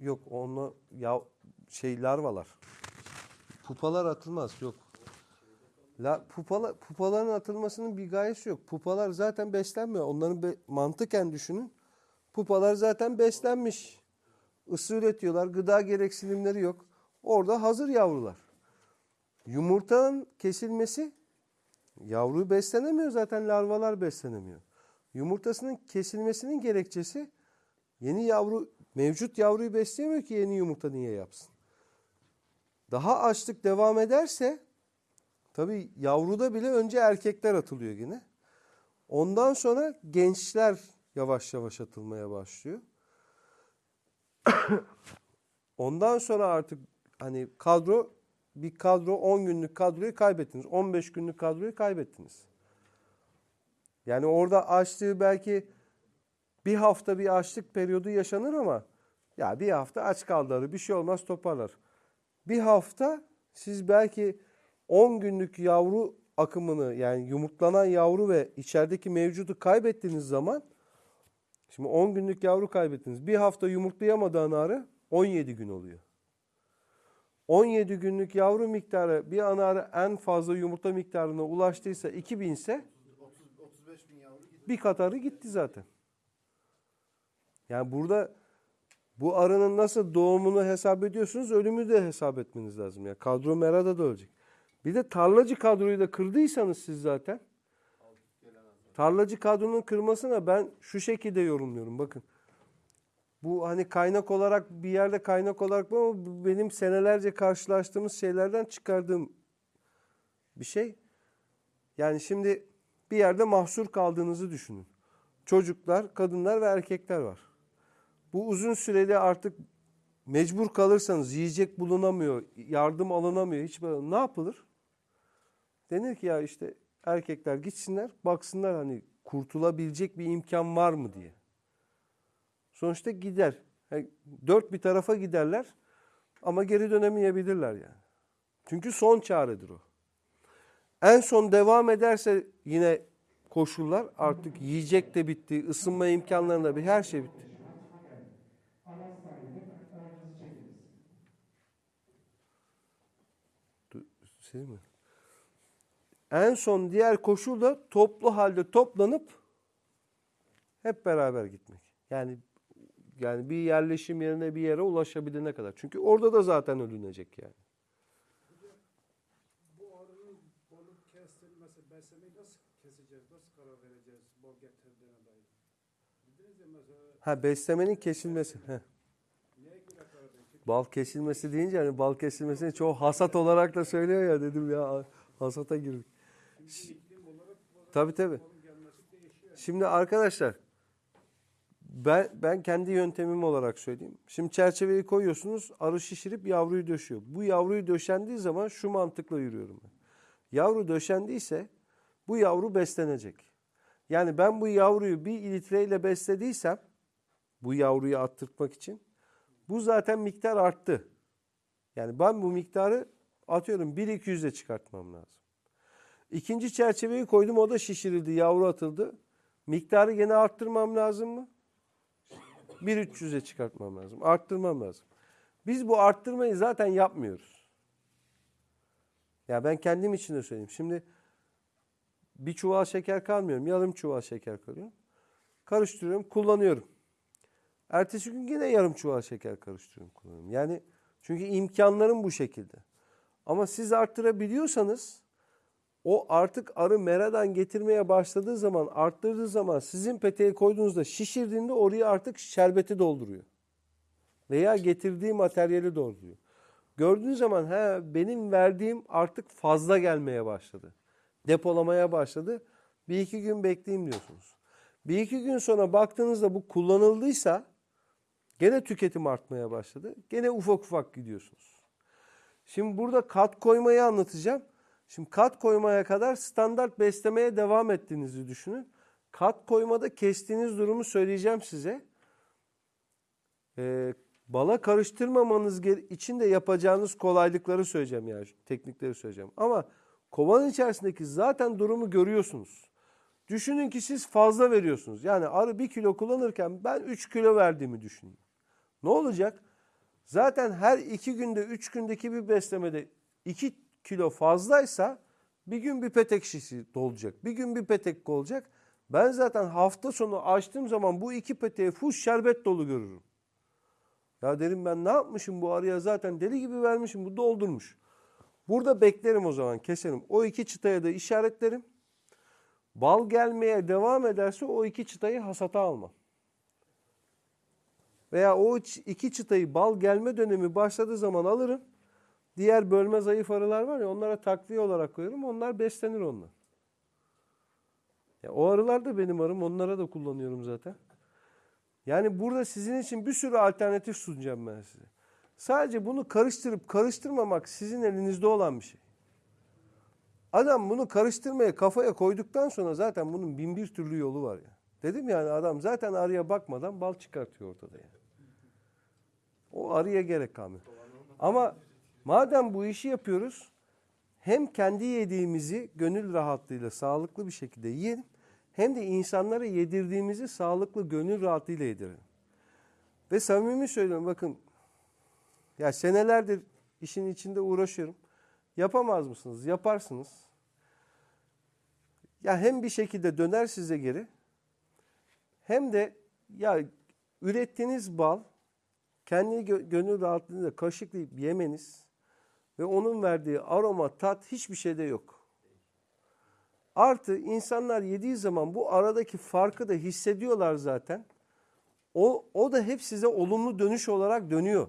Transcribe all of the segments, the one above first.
Yok onunla ya şey larvalar. Pupalar atılmaz yok. La, pupala, pupaların atılmasının bir gayesi yok. Pupalar zaten beslenmiyor. Onların be- mantıken düşünün. Pupalar zaten beslenmiş. Isı üretiyorlar. Gıda gereksinimleri yok. Orada hazır yavrular. Yumurtanın kesilmesi yavruyu beslenemiyor zaten larvalar beslenemiyor. Yumurtasının kesilmesinin gerekçesi yeni yavru mevcut yavruyu besleyemiyor ki yeni yumurta niye yapsın? Daha açlık devam ederse tabii yavruda bile önce erkekler atılıyor yine. Ondan sonra gençler yavaş yavaş atılmaya başlıyor. Ondan sonra artık hani kadro bir kadro 10 günlük kadroyu kaybettiniz. 15 günlük kadroyu kaybettiniz. Yani orada açlığı belki bir hafta bir açlık periyodu yaşanır ama ya bir hafta aç kaldılar bir şey olmaz toparlar. Bir hafta siz belki 10 günlük yavru akımını yani yumurtlanan yavru ve içerideki mevcudu kaybettiğiniz zaman şimdi 10 günlük yavru kaybettiniz. Bir hafta yumurtlayamadığı anarı 17 gün oluyor. 17 günlük yavru miktarı bir anarı en fazla yumurta miktarına ulaştıysa 2000 ise 35 bin yavru bir katarı gitti zaten. Yani burada bu arının nasıl doğumunu hesap ediyorsunuz, ölümü de hesap etmeniz lazım. Ya kadro merada da ölecek. Bir de tarlacı kadroyu da kırdıysanız siz zaten. Tarlacı kadronun kırmasına ben şu şekilde yorumluyorum. Bakın. Bu hani kaynak olarak bir yerde kaynak olarak ama benim senelerce karşılaştığımız şeylerden çıkardığım bir şey. Yani şimdi bir yerde mahsur kaldığınızı düşünün. Çocuklar, kadınlar ve erkekler var. Bu uzun süreli artık mecbur kalırsanız yiyecek bulunamıyor, yardım alınamıyor, hiç böyle ne yapılır? Denir ki ya işte erkekler gitsinler, baksınlar hani kurtulabilecek bir imkan var mı diye. Sonuçta gider. Yani dört bir tarafa giderler ama geri dönemeyebilirler yani. Çünkü son çaredir o. En son devam ederse yine koşullar artık yiyecek de bitti, ısınma imkanlarında bir her şey bitti. Şey mi? En son diğer koşul da toplu halde toplanıp hep beraber gitmek. Yani yani bir yerleşim yerine bir yere ulaşabilene kadar. Çünkü orada da zaten ölünecek yani. Bu arının balık kestirmesi, beslemeyi nasıl keseceğiz, nasıl karar vereceğiz bol getirdiğine dair? Ha beslemenin kesilmesi. Heh. neye göre karar verecek? Bal kesilmesi deyince hani bal kesilmesini çoğu hasat olarak da söylüyor ya dedim ya hasata girdik. Gelmesi değişiyor. Şimdi arkadaşlar ben ben kendi yöntemim olarak söyleyeyim. Şimdi çerçeveyi koyuyorsunuz, arı şişirip yavruyu döşüyor. Bu yavruyu döşendiği zaman şu mantıkla yürüyorum ben. Yavru döşendiyse bu yavru beslenecek. Yani ben bu yavruyu bir litreyle beslediysem bu yavruyu attırtmak için bu zaten miktar arttı. Yani ben bu miktarı atıyorum 1-200'e çıkartmam lazım. İkinci çerçeveyi koydum o da şişirildi, yavru atıldı. Miktarı gene arttırmam lazım mı? 1.300'e çıkartmam lazım. Arttırmam lazım. Biz bu arttırmayı zaten yapmıyoruz. Ya ben kendim için de söyleyeyim. Şimdi bir çuval şeker kalmıyorum. Yarım çuval şeker koyuyorum. Karıştırıyorum, kullanıyorum. Ertesi gün yine yarım çuval şeker karıştırıyorum, kullanıyorum. Yani çünkü imkanlarım bu şekilde. Ama siz arttırabiliyorsanız o artık arı meradan getirmeye başladığı zaman, arttırdığı zaman sizin peteğe koyduğunuzda şişirdiğinde oraya artık şerbeti dolduruyor. Veya getirdiği materyali dolduruyor. Gördüğünüz zaman he, benim verdiğim artık fazla gelmeye başladı. Depolamaya başladı. Bir iki gün bekleyeyim diyorsunuz. Bir iki gün sonra baktığınızda bu kullanıldıysa gene tüketim artmaya başladı. Gene ufak ufak gidiyorsunuz. Şimdi burada kat koymayı anlatacağım. Şimdi kat koymaya kadar standart beslemeye devam ettiğinizi düşünün. Kat koymada kestiğiniz durumu söyleyeceğim size. Ee, bala karıştırmamanız için de yapacağınız kolaylıkları söyleyeceğim yani teknikleri söyleyeceğim. Ama kovanın içerisindeki zaten durumu görüyorsunuz. Düşünün ki siz fazla veriyorsunuz. Yani arı bir kilo kullanırken ben 3 kilo verdiğimi düşünün. Ne olacak? Zaten her iki günde, üç gündeki bir beslemede iki kilo fazlaysa bir gün bir petek şişi dolacak. Bir gün bir petek olacak. Ben zaten hafta sonu açtığım zaman bu iki peteği full şerbet dolu görürüm. Ya derim ben ne yapmışım bu araya zaten deli gibi vermişim bu doldurmuş. Burada beklerim o zaman keserim. O iki çıtaya da işaretlerim. Bal gelmeye devam ederse o iki çıtayı hasata almam. Veya o iki çıtayı bal gelme dönemi başladığı zaman alırım. Diğer bölme zayıf arılar var ya onlara takviye olarak koyarım. Onlar beslenir ondan. Ya o arılar da benim arım. Onlara da kullanıyorum zaten. Yani burada sizin için bir sürü alternatif sunacağım ben size. Sadece bunu karıştırıp karıştırmamak sizin elinizde olan bir şey. Adam bunu karıştırmaya kafaya koyduktan sonra zaten bunun bin bir türlü yolu var ya. Dedim yani adam zaten arıya bakmadan bal çıkartıyor ortada yani. O arıya gerek kalmıyor. Ama madem bu işi yapıyoruz hem kendi yediğimizi gönül rahatlığıyla sağlıklı bir şekilde yiyelim hem de insanlara yedirdiğimizi sağlıklı gönül rahatlığıyla yedirelim. Ve samimi söylüyorum bakın ya senelerdir işin içinde uğraşıyorum. Yapamaz mısınız? Yaparsınız. Ya hem bir şekilde döner size geri hem de ya ürettiğiniz bal kendi gö- gönül rahatlığıyla kaşıklayıp yemeniz ve onun verdiği aroma, tat hiçbir şeyde yok. Artı insanlar yediği zaman bu aradaki farkı da hissediyorlar zaten. O, o da hep size olumlu dönüş olarak dönüyor.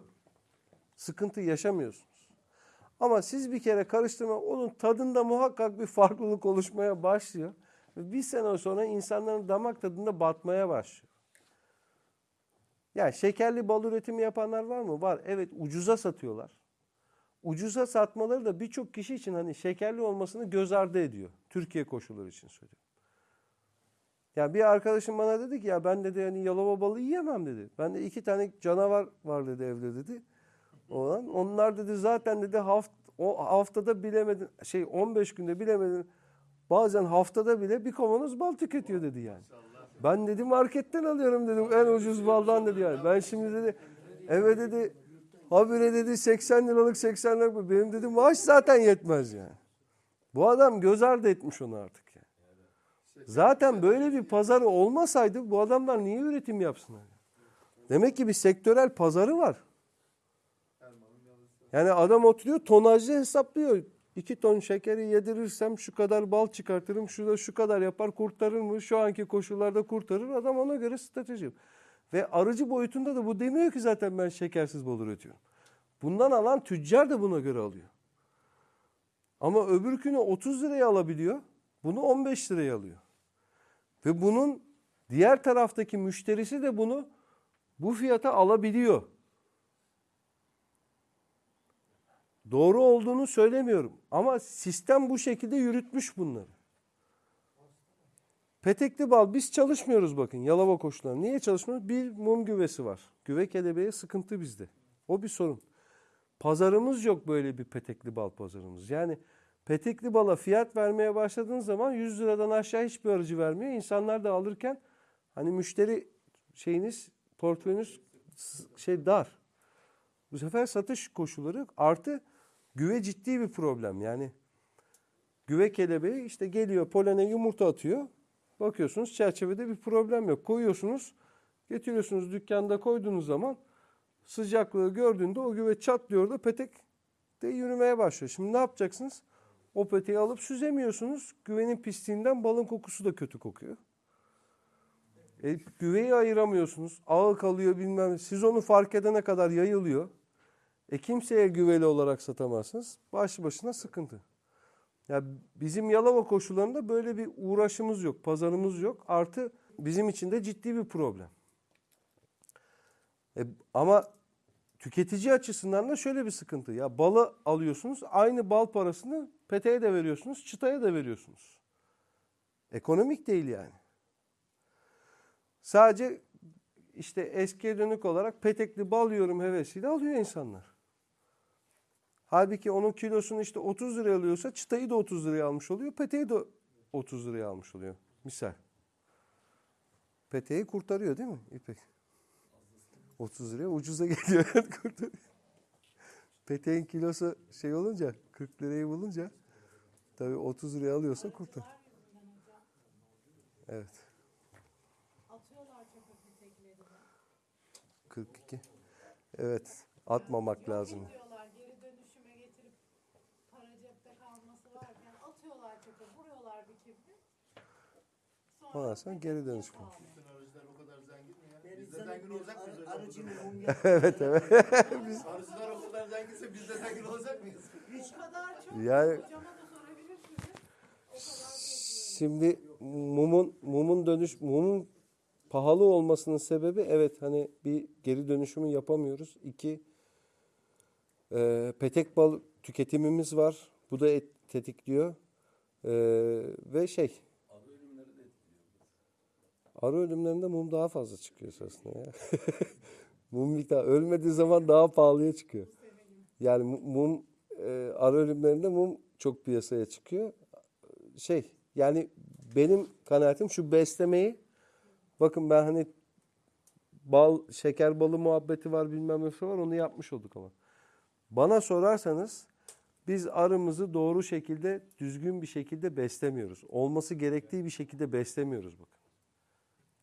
Sıkıntı yaşamıyorsunuz. Ama siz bir kere karıştırma onun tadında muhakkak bir farklılık oluşmaya başlıyor. Bir sene sonra insanların damak tadında batmaya başlıyor. Yani şekerli bal üretimi yapanlar var mı? Var. Evet ucuza satıyorlar. Ucuza satmaları da birçok kişi için hani şekerli olmasını göz ardı ediyor. Türkiye koşulları için söylüyorum. Ya bir arkadaşım bana dedi ki ya ben dedi hani yalova balı yiyemem dedi. Ben de iki tane canavar var dedi evde dedi. Olan. Onlar dedi zaten dedi haft, o haftada bilemedin şey 15 günde bilemedin bazen haftada bile bir kavanoz bal tüketiyor dedi yani. Ben dedi marketten alıyorum dedim en ucuz baldan dedi yani. Ben şimdi dedi eve dedi habire dedi 80 liralık 80 liralık benim dedi maaş zaten yetmez yani. Bu adam göz ardı etmiş onu artık yani. Zaten böyle bir pazarı olmasaydı bu adamlar niye üretim yapsınlar? Demek ki bir sektörel pazarı var. Yani adam oturuyor tonajlı hesaplıyor. İki ton şekeri yedirirsem şu kadar bal çıkartırım, şurada şu kadar yapar kurtarır mı? Şu anki koşullarda kurtarır. Adam ona göre strateji. Ve arıcı boyutunda da bu demiyor ki zaten ben şekersiz bal üretiyorum. Bundan alan tüccar da buna göre alıyor. Ama öbürkünü 30 liraya alabiliyor. Bunu 15 liraya alıyor. Ve bunun diğer taraftaki müşterisi de bunu bu fiyata alabiliyor. Doğru olduğunu söylemiyorum ama sistem bu şekilde yürütmüş bunları. Petekli bal biz çalışmıyoruz bakın Yalova koşulları. Niye çalışmıyoruz? Bir mum güvesi var. Güve kelebeği sıkıntı bizde. O bir sorun. Pazarımız yok böyle bir petekli bal pazarımız. Yani petekli bala fiyat vermeye başladığınız zaman 100 liradan aşağı hiçbir aracı vermiyor. İnsanlar da alırken hani müşteri şeyiniz portföyünüz şey dar. Bu sefer satış koşulları. Artı güve ciddi bir problem. Yani güve kelebeği işte geliyor polene yumurta atıyor. Bakıyorsunuz çerçevede bir problem yok. Koyuyorsunuz, getiriyorsunuz dükkanda koyduğunuz zaman sıcaklığı gördüğünde o güve çatlıyor da petek de yürümeye başlıyor. Şimdi ne yapacaksınız? O peteği alıp süzemiyorsunuz. Güvenin pisliğinden balın kokusu da kötü kokuyor. E, güveyi ayıramıyorsunuz. Ağı kalıyor bilmem. Siz onu fark edene kadar yayılıyor. E kimseye güveli olarak satamazsınız. Başlı başına sıkıntı. Ya bizim Yalova koşullarında böyle bir uğraşımız yok, pazarımız yok. Artı bizim için de ciddi bir problem. E, ama tüketici açısından da şöyle bir sıkıntı. Ya balı alıyorsunuz, aynı bal parasını peteğe de veriyorsunuz, çıtaya da veriyorsunuz. Ekonomik değil yani. Sadece işte eskiye dönük olarak petekli bal yiyorum hevesiyle alıyor insanlar. Halbuki onun kilosunu işte 30 liraya alıyorsa çıtayı da 30 liraya almış oluyor. Peteği de 30 liraya almış oluyor. Misal. Peteği kurtarıyor değil mi İpek? 30 liraya ucuza geliyor. kurtarıyor. peteğin kilosu şey olunca 40 lirayı bulunca tabii 30 liraya alıyorsa kurtar. Evet. Atıyorlar çöpe peteklerini. 42. Evet. Atmamak lazım. Ondan sonra geri dönüş var. Bütün arıcılar o kadar zengin mi ya? Biz de zengin olacak mıyız? evet evet. Arıcılar o kadar zenginse biz de zengin olacak mıyız? O kadar çok Yani- hocama da sorabilirsiniz. O kadar çok Şimdi mumun mumun dönüş mumun pahalı olmasının sebebi evet hani bir geri dönüşümü yapamıyoruz. İki e, petek bal tüketimimiz var. Bu da et, tetikliyor. E, ve şey arı ölümlerinde mum daha fazla çıkıyor aslında ya. mum miktarı ölmediği zaman daha pahalıya çıkıyor. Yani mu- mum e, arı ölümlerinde mum çok piyasaya çıkıyor. Şey yani benim kanaatim şu beslemeyi bakın ben hani bal şeker balı muhabbeti var bilmem ne var onu yapmış olduk ama. Bana sorarsanız biz arımızı doğru şekilde düzgün bir şekilde beslemiyoruz. Olması gerektiği bir şekilde beslemiyoruz bakın.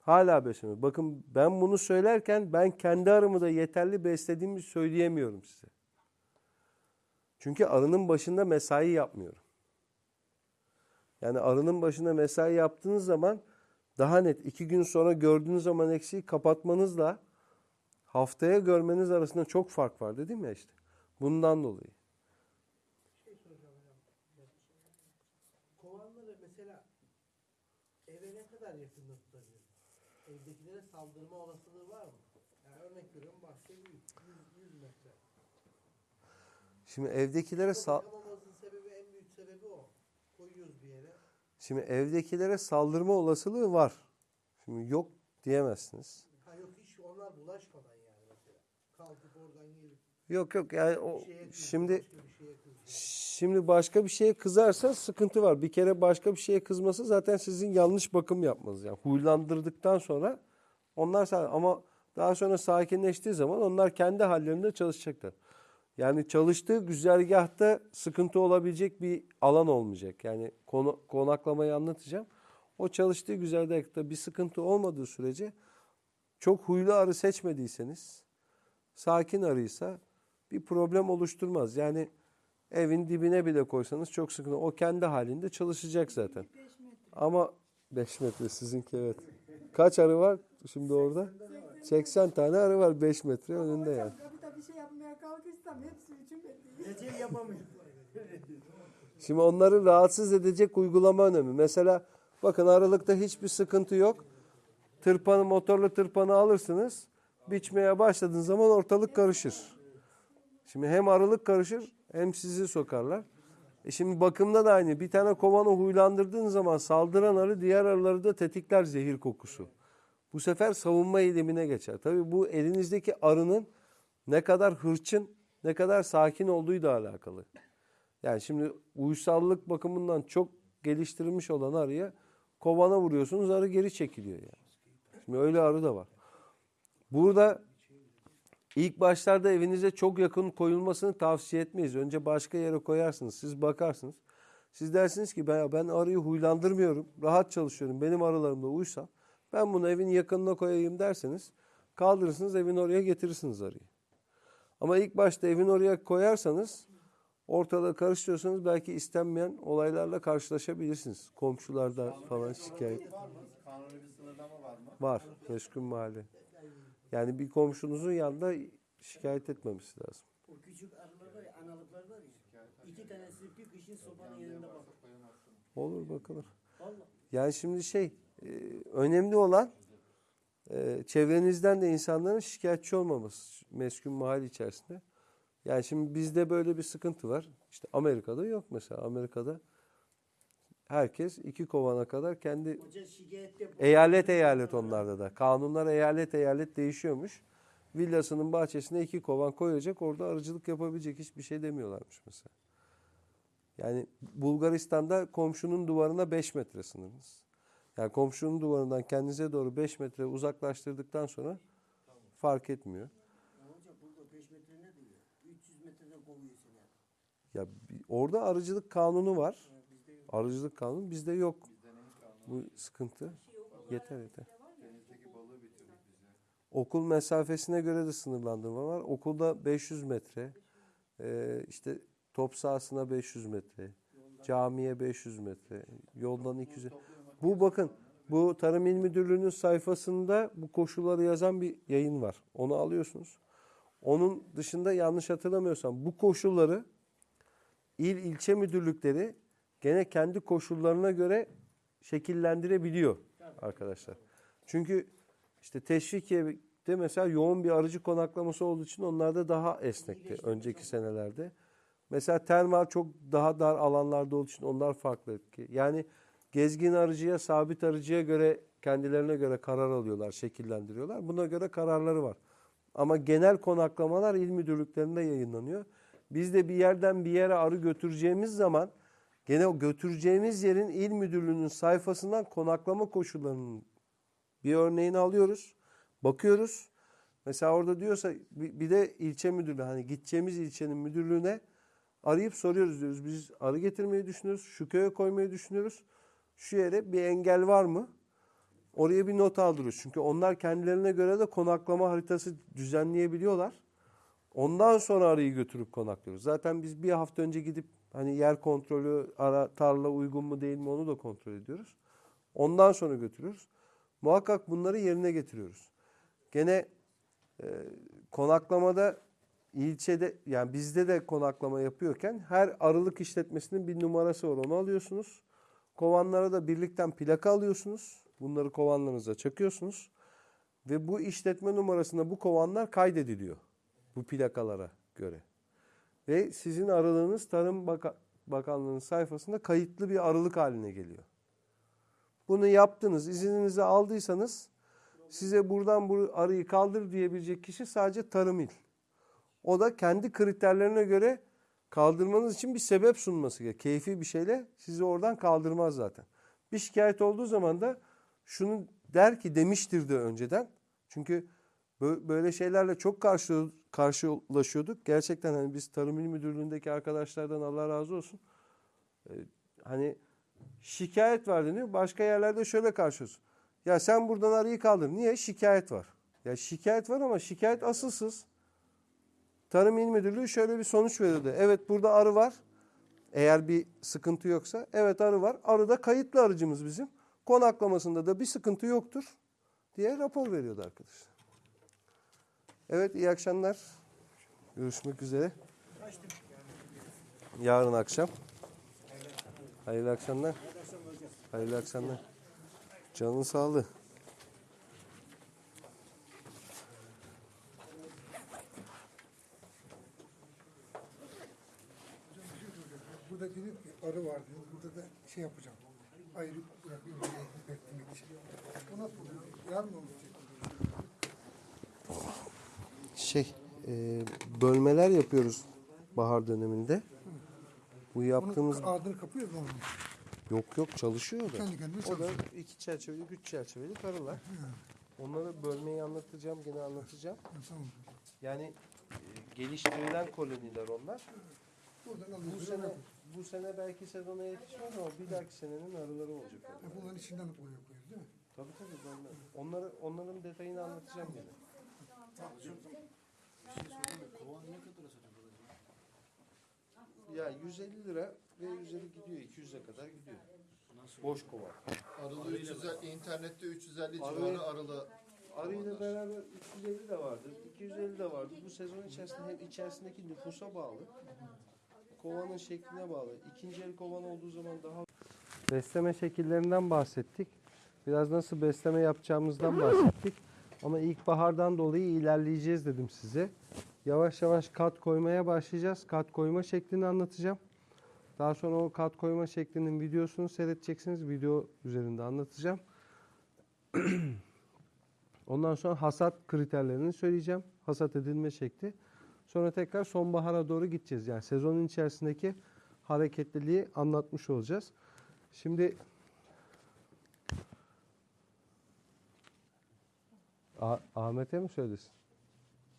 Hala beslemiyoruz. Bakın ben bunu söylerken ben kendi arımı da yeterli beslediğimi söyleyemiyorum size. Çünkü arının başında mesai yapmıyorum. Yani arının başında mesai yaptığınız zaman daha net iki gün sonra gördüğünüz zaman eksiği kapatmanızla haftaya görmeniz arasında çok fark var dedim ya işte. Bundan dolayı. Şey soracağım hocam. Kovanları mesela eve ne kadar yakında tutabilir? Evdekilere saldırma olasılığı var mı? Yani örnek veriyorum bahçe büyük. 100, 100 metre. Şimdi evdekilere sal sebebi en büyük sebebi o. Koyuyoruz bir yere. şimdi evdekilere saldırma olasılığı var. Şimdi yok diyemezsiniz. Ha yok hiç onlar bulaşmadan yani mesela. Kalkıp oradan gelip Yok yok yani o şeye kızıyor, şimdi başka. Şimdi başka bir şeye kızarsa sıkıntı var. Bir kere başka bir şeye kızması zaten sizin yanlış bakım yapmanız. Yani huylandırdıktan sonra onlar ama daha sonra sakinleştiği zaman onlar kendi hallerinde çalışacaklar. Yani çalıştığı güzergahta sıkıntı olabilecek bir alan olmayacak. Yani konu, konaklamayı anlatacağım. O çalıştığı güzergahta bir sıkıntı olmadığı sürece çok huylu arı seçmediyseniz sakin arıysa bir problem oluşturmaz. Yani evin dibine bile koysanız çok sıkıntı. O kendi halinde çalışacak zaten. Ama 5 metre sizinki evet. Kaç arı var şimdi orada? 80 tane arı var 5 metre önünde yani. Kapıda bir şey yapmaya kalkışsam hepsi üçün bekliyor. Gece yapamıyor. Şimdi onları rahatsız edecek uygulama önemli. Mesela bakın aralıkta hiçbir sıkıntı yok. Tırpanı motorlu tırpanı alırsınız. Biçmeye başladığınız zaman ortalık karışır. Şimdi hem aralık karışır hem sizi sokarlar. E şimdi bakımda da aynı. Bir tane kovanı huylandırdığın zaman saldıran arı diğer arıları da tetikler zehir kokusu. Bu sefer savunma eylemine geçer. Tabii bu elinizdeki arının ne kadar hırçın, ne kadar sakin olduğuyla alakalı. Yani şimdi uysallık bakımından çok geliştirilmiş olan arıya kovana vuruyorsunuz arı geri çekiliyor yani. Şimdi öyle arı da var. Burada ilk başlarda evinize çok yakın koyulmasını tavsiye etmeyiz. Önce başka yere koyarsınız. Siz bakarsınız. Siz dersiniz ki ben, ben arıyı huylandırmıyorum. Rahat çalışıyorum. Benim arılarımla uysal. Ben bunu evin yakınına koyayım derseniz kaldırırsınız evin oraya getirirsiniz arıyı. Ama ilk başta evin oraya koyarsanız ortalığı karıştırıyorsanız belki istenmeyen olaylarla karşılaşabilirsiniz. Komşularda falan şikayet Var mı? Kanuni bir sınırlama var mı? var. Mahalle. Yani bir komşunuzun yanında şikayet etmemesi lazım. O küçük arılar var ya, analıklar var ya. İki tanesi bir kışın sobanın yanında bak. Olur bakılır. Vallahi. Yani şimdi şey önemli olan e, çevrenizden de insanların şikayetçi olmaması meskun mahalle içerisinde. Yani şimdi bizde böyle bir sıkıntı var. İşte Amerika'da yok mesela. Amerika'da herkes iki kovana kadar kendi Eyalet eyalet onlarda da. Kanunlar eyalet eyalet değişiyormuş. Villasının bahçesine iki kovan koyacak. Orada arıcılık yapabilecek hiçbir şey demiyorlarmış mesela. Yani Bulgaristan'da komşunun duvarına 5 metre sınırınız. Yani komşunun duvarından kendinize doğru 5 metre uzaklaştırdıktan sonra fark etmiyor. Hoca burada 45 metre ne diyor? 300 metrede kovuyor seni. Ya orada arıcılık kanunu var. Arıcılık kanunu bizde yok. Bizde? Bu sıkıntı. Yeter yeter. Ya. Okul mesafesine göre de sınırlandırma var. Okulda 500 metre, e, işte top sahasına 500 metre, camiye 500 metre, yoldan 200. Bu bakın bu Tarım İl Müdürlüğü'nün sayfasında bu koşulları yazan bir yayın var. Onu alıyorsunuz. Onun dışında yanlış hatırlamıyorsam bu koşulları il ilçe müdürlükleri gene kendi koşullarına göre şekillendirebiliyor arkadaşlar. Çünkü işte Teşvikiye'de mesela yoğun bir arıcı konaklaması olduğu için onlarda daha esnekti önceki senelerde. Mesela termal çok daha dar alanlarda olduğu için onlar farklı. Yani gezgin arıcıya, sabit arıcıya göre kendilerine göre karar alıyorlar, şekillendiriyorlar. Buna göre kararları var. Ama genel konaklamalar il müdürlüklerinde yayınlanıyor. Biz de bir yerden bir yere arı götüreceğimiz zaman gene o götüreceğimiz yerin il müdürlüğünün sayfasından konaklama koşullarının bir örneğini alıyoruz. Bakıyoruz. Mesela orada diyorsa bir de ilçe müdürlüğü hani gideceğimiz ilçenin müdürlüğüne arayıp soruyoruz diyoruz. Biz arı getirmeyi düşünüyoruz. Şu köye koymayı düşünüyoruz. Şu yere bir engel var mı? Oraya bir not aldırıyoruz. Çünkü onlar kendilerine göre de konaklama haritası düzenleyebiliyorlar. Ondan sonra arıyı götürüp konaklıyoruz. Zaten biz bir hafta önce gidip hani yer kontrolü, ara, tarla uygun mu değil mi onu da kontrol ediyoruz. Ondan sonra götürüyoruz. Muhakkak bunları yerine getiriyoruz. Gene e, konaklamada ilçede yani bizde de konaklama yapıyorken her arılık işletmesinin bir numarası var. Onu alıyorsunuz. Kovanlara da birlikten plaka alıyorsunuz. Bunları kovanlarınıza çakıyorsunuz. Ve bu işletme numarasında bu kovanlar kaydediliyor. Bu plakalara göre. Ve sizin aralığınız Tarım Baka- Bakanlığı'nın sayfasında kayıtlı bir arılık haline geliyor. Bunu yaptınız, izninizi aldıysanız size buradan bu arıyı kaldır diyebilecek kişi sadece Tarım İl. O da kendi kriterlerine göre kaldırmanız için bir sebep sunması gerekiyor. Keyfi bir şeyle sizi oradan kaldırmaz zaten. Bir şikayet olduğu zaman da şunu der ki demiştir de önceden. Çünkü bö- böyle şeylerle çok karşı karşılaşıyorduk. Gerçekten hani biz Tarım İl Müdürlüğü'ndeki arkadaşlardan Allah razı olsun. Ee, hani şikayet var deniyor. Başka yerlerde şöyle karşılıyorsun. Ya sen buradan arıyı kaldır. Niye? Şikayet var. Ya şikayet var ama şikayet asılsız. Tarım İl Müdürlüğü şöyle bir sonuç veriyordu. Evet burada arı var. Eğer bir sıkıntı yoksa. Evet arı var. Arı da kayıtlı arıcımız bizim. Konaklamasında da bir sıkıntı yoktur diye rapor veriyordu arkadaşlar. Evet iyi akşamlar. Görüşmek üzere. Yarın akşam. Hayırlı akşamlar. Hayırlı akşamlar. Canın sağlığı. Burada dedim ki arı var dedim. Burada da şey yapacağım. Ayrı bırakıyorum. Beklemek için. O nasıl oluyor? Yarın olacak? Şey, e, bölmeler yapıyoruz bahar döneminde. Bu yaptığımız Bunun ardını kapıyor mu? yok yok çalışıyor da. Kendi kendine O da çalışıyor. iki çerçeveli, üç çerçeveli karılar. Onları bölmeyi anlatacağım, gene anlatacağım. Ha, Tamam. Yani e, geliştirilen koloniler onlar. Buradan Bu alıyorsun. sene bu sene belki sezona yetişmez ama bir dahaki senenin arıları olacak. Ha, Bunların içinden boya koyuyoruz değil mi? Tabii tabii. bölme. Onları, onların detayını anlatacağım gene. Kovan ne kadar satıyor? Ya 150 lira ve 150 gidiyor. 200'e kadar gidiyor. Boş kova. Arılı 350, internette 350 Arı- civarı arılı. Arı ile beraber 350 de vardı, 250 de vardı. Bu sezon içerisinde hem içerisindeki nüfusa bağlı, kovanın şekline bağlı. İkinci el kovan olduğu zaman daha... Besleme şekillerinden bahsettik. Biraz nasıl besleme yapacağımızdan bahsettik. Ama ilkbahardan dolayı ilerleyeceğiz dedim size. Yavaş yavaş kat koymaya başlayacağız. Kat koyma şeklini anlatacağım. Daha sonra o kat koyma şeklinin videosunu seyredeceksiniz. Video üzerinde anlatacağım. Ondan sonra hasat kriterlerini söyleyeceğim. Hasat edilme şekli. Sonra tekrar sonbahara doğru gideceğiz. Yani sezonun içerisindeki hareketliliği anlatmış olacağız. Şimdi Ah- Ahmet'e mi söylesin?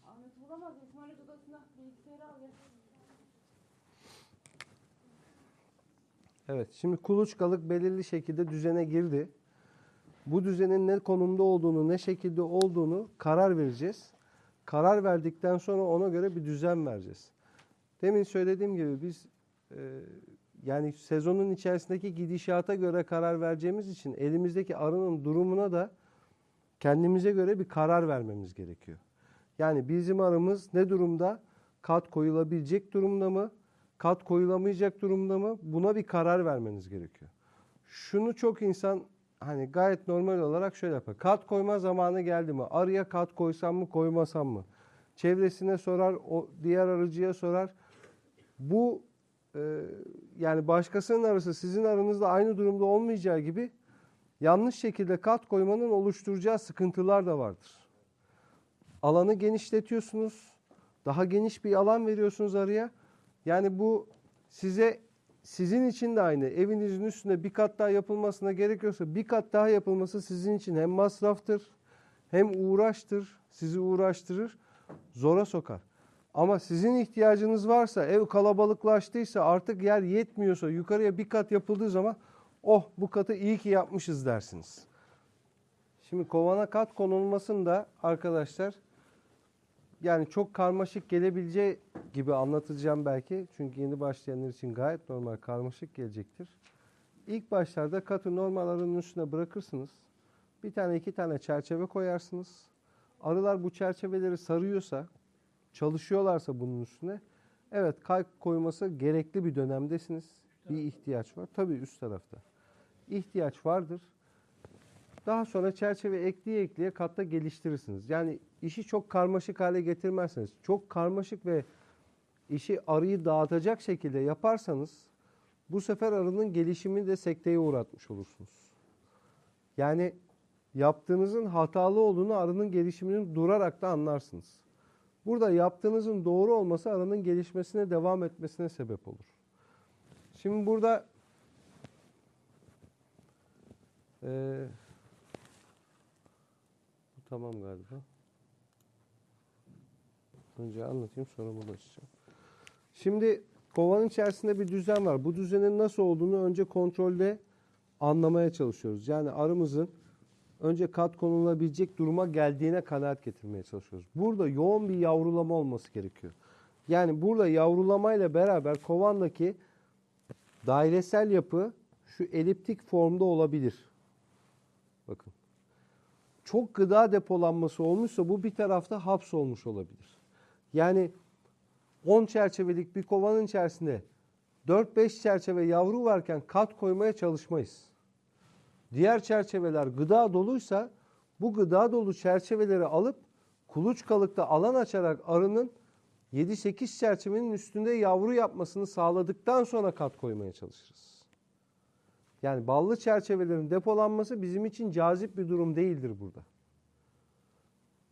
Ahmet bulamaz. İsmail'e Çocuk odasına bilgisayarı al. Evet, şimdi kuluçkalık belirli şekilde düzene girdi. Bu düzenin ne konumda olduğunu, ne şekilde olduğunu karar vereceğiz. Karar verdikten sonra ona göre bir düzen vereceğiz. Demin söylediğim gibi biz e, yani sezonun içerisindeki gidişata göre karar vereceğimiz için elimizdeki arının durumuna da kendimize göre bir karar vermemiz gerekiyor. Yani bizim arımız ne durumda? Kat koyulabilecek durumda mı? Kat koyulamayacak durumda mı? Buna bir karar vermeniz gerekiyor. Şunu çok insan hani gayet normal olarak şöyle yapar. Kat koyma zamanı geldi mi? Arıya kat koysam mı koymasam mı? Çevresine sorar, o diğer arıcıya sorar. Bu e, yani başkasının arısı sizin aranızda aynı durumda olmayacağı gibi yanlış şekilde kat koymanın oluşturacağı sıkıntılar da vardır. Alanı genişletiyorsunuz. Daha geniş bir alan veriyorsunuz arıya. Yani bu size sizin için de aynı. Evinizin üstünde bir kat daha yapılmasına gerekiyorsa bir kat daha yapılması sizin için hem masraftır hem uğraştır. Sizi uğraştırır, zora sokar. Ama sizin ihtiyacınız varsa, ev kalabalıklaştıysa, artık yer yetmiyorsa, yukarıya bir kat yapıldığı zaman oh bu katı iyi ki yapmışız dersiniz. Şimdi kovana kat konulmasında arkadaşlar yani çok karmaşık gelebileceği gibi anlatacağım belki. Çünkü yeni başlayanlar için gayet normal karmaşık gelecektir. İlk başlarda katı normal arının üstüne bırakırsınız. Bir tane iki tane çerçeve koyarsınız. Arılar bu çerçeveleri sarıyorsa, çalışıyorlarsa bunun üstüne evet kalp koyması gerekli bir dönemdesiniz. Bir ihtiyaç var. Tabii üst tarafta. İhtiyaç vardır. Daha sonra çerçeve ekleye ekleye katta geliştirirsiniz. Yani işi çok karmaşık hale getirmezseniz, çok karmaşık ve işi arıyı dağıtacak şekilde yaparsanız bu sefer arının gelişimini de sekteye uğratmış olursunuz. Yani yaptığınızın hatalı olduğunu arının gelişiminin durarak da anlarsınız. Burada yaptığınızın doğru olması arının gelişmesine devam etmesine sebep olur. Şimdi burada bu tamam galiba. Önce anlatayım sonra bunu. Şimdi kovanın içerisinde bir düzen var. Bu düzenin nasıl olduğunu önce kontrolde anlamaya çalışıyoruz. Yani arımızın önce kat konulabilecek duruma geldiğine kanaat getirmeye çalışıyoruz. Burada yoğun bir yavrulama olması gerekiyor. Yani burada yavrulamayla beraber kovandaki dairesel yapı şu eliptik formda olabilir. Bakın. Çok gıda depolanması olmuşsa bu bir tarafta hapsolmuş olabilir. Yani 10 çerçevelik bir kovanın içerisinde 4-5 çerçeve yavru varken kat koymaya çalışmayız. Diğer çerçeveler gıda doluysa bu gıda dolu çerçeveleri alıp kuluçkalıkta alan açarak arının 7-8 çerçevenin üstünde yavru yapmasını sağladıktan sonra kat koymaya çalışırız. Yani ballı çerçevelerin depolanması bizim için cazip bir durum değildir burada.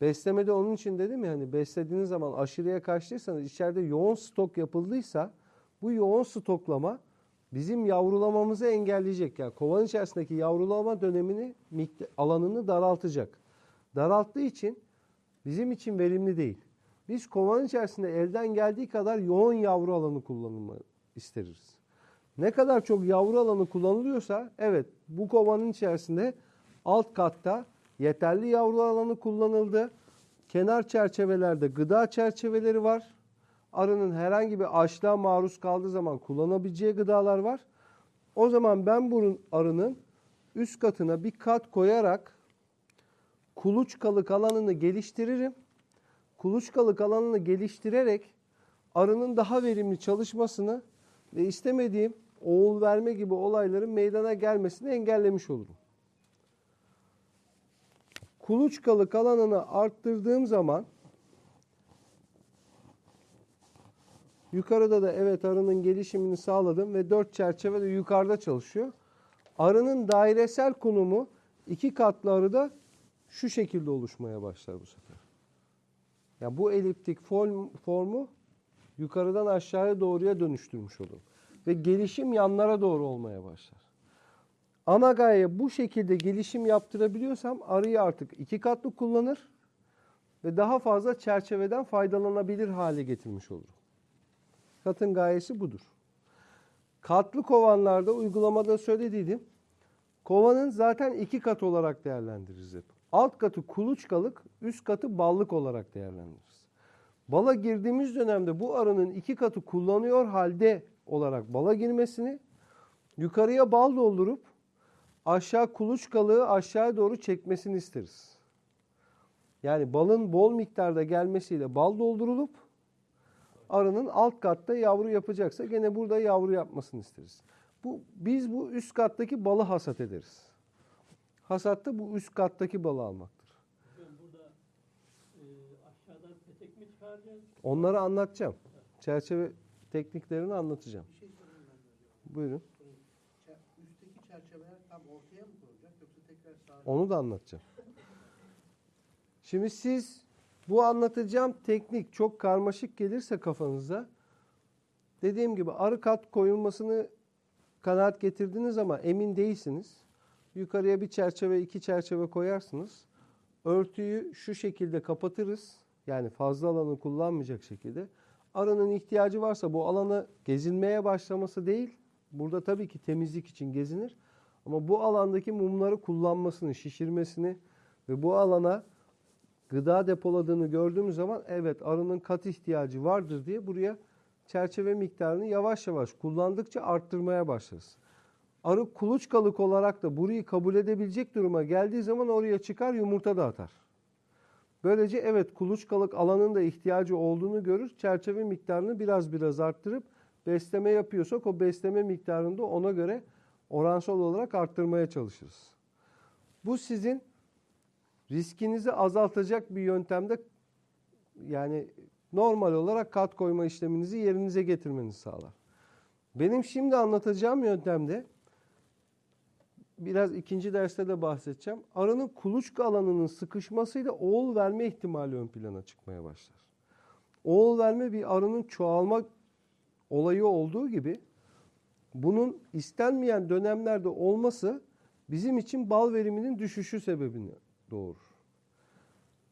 Beslemede onun için dedim ya hani beslediğiniz zaman aşırıya kaçtıysanız içeride yoğun stok yapıldıysa bu yoğun stoklama bizim yavrulamamızı engelleyecek. Yani kovanın içerisindeki yavrulama dönemini alanını daraltacak. Daralttığı için bizim için verimli değil. Biz kovanın içerisinde elden geldiği kadar yoğun yavru alanı kullanımı isteriz. Ne kadar çok yavru alanı kullanılıyorsa evet bu kovanın içerisinde alt katta yeterli yavru alanı kullanıldı. Kenar çerçevelerde gıda çerçeveleri var. Arının herhangi bir açlığa maruz kaldığı zaman kullanabileceği gıdalar var. O zaman ben bunun arının üst katına bir kat koyarak kuluçkalık alanını geliştiririm. Kuluçkalık alanını geliştirerek arının daha verimli çalışmasını ve istemediğim oğul verme gibi olayların meydana gelmesini engellemiş olurum. Kuluçkalık alanını arttırdığım zaman yukarıda da evet arının gelişimini sağladım ve dört çerçeve de yukarıda çalışıyor. Arının dairesel konumu iki katlı arıda şu şekilde oluşmaya başlar bu sefer. Yani bu eliptik form, formu yukarıdan aşağıya doğruya dönüştürmüş olur. Ve gelişim yanlara doğru olmaya başlar. Ana gaye bu şekilde gelişim yaptırabiliyorsam arıyı artık iki katlı kullanır. ve daha fazla çerçeveden faydalanabilir hale getirmiş olurum. Katın gayesi budur. Katlı kovanlarda uygulamada söylediydim. Kovanın zaten iki kat olarak değerlendiririz hep. Alt katı kuluçkalık, üst katı ballık olarak değerlendiririz. Bala girdiğimiz dönemde bu arının iki katı kullanıyor halde olarak bala girmesini, yukarıya bal doldurup aşağı kuluçkalığı aşağıya doğru çekmesini isteriz. Yani balın bol miktarda gelmesiyle bal doldurulup arının alt katta yavru yapacaksa gene burada yavru yapmasını isteriz. Bu biz bu üst kattaki balı hasat ederiz. Hasatta bu üst kattaki balı almaktır. Burada e, aşağıdan petek mi çıkaracağız? Onları anlatacağım. Çerçeve tekniklerini anlatacağım. Bir şey sorayım ben de hocam. Buyurun. Çer- Üstteki çerçeveler tam ortaya mı konacak yoksa tekrar sağa? Onu da anlatacağım. Şimdi siz bu anlatacağım teknik çok karmaşık gelirse kafanıza dediğim gibi arı kat koyulmasını kanaat getirdiniz ama emin değilsiniz. Yukarıya bir çerçeve, iki çerçeve koyarsınız. Örtüyü şu şekilde kapatırız. Yani fazla alanı kullanmayacak şekilde. Arının ihtiyacı varsa bu alanı gezinmeye başlaması değil. Burada tabii ki temizlik için gezinir. Ama bu alandaki mumları kullanmasını, şişirmesini ve bu alana gıda depoladığını gördüğümüz zaman evet arının kat ihtiyacı vardır diye buraya çerçeve miktarını yavaş yavaş kullandıkça arttırmaya başlarız. Arı kuluçkalık olarak da burayı kabul edebilecek duruma geldiği zaman oraya çıkar yumurta da atar. Böylece evet kuluçkalık alanın da ihtiyacı olduğunu görür. Çerçeve miktarını biraz biraz arttırıp besleme yapıyorsak o besleme miktarını da ona göre oransal olarak arttırmaya çalışırız. Bu sizin riskinizi azaltacak bir yöntemde yani normal olarak kat koyma işleminizi yerinize getirmenizi sağlar. Benim şimdi anlatacağım yöntemde biraz ikinci derste de bahsedeceğim. Arının kuluçka alanının sıkışmasıyla oğul verme ihtimali ön plana çıkmaya başlar. Oğul verme bir arının çoğalma olayı olduğu gibi bunun istenmeyen dönemlerde olması bizim için bal veriminin düşüşü sebebini doğurur.